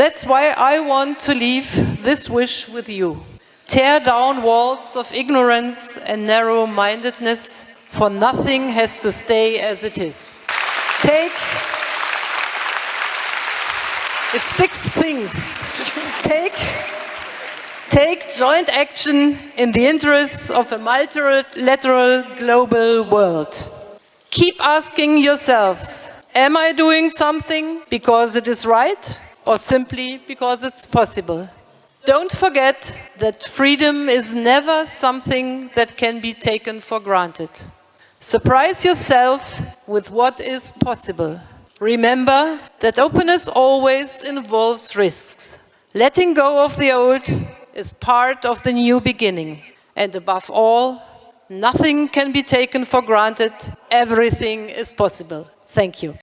That's why I want to leave this wish with you. Tear down walls of ignorance and narrow-mindedness, for nothing has to stay as it is. Take, it's six things. Take, take joint action in the interests of a multilateral global world. Keep asking yourselves, am I doing something because it is right or simply because it's possible? Don't forget that freedom is never something that can be taken for granted. Surprise yourself with what is possible. Remember that openness always involves risks. Letting go of the old is part of the new beginning. And above all, nothing can be taken for granted. Everything is possible. Thank you.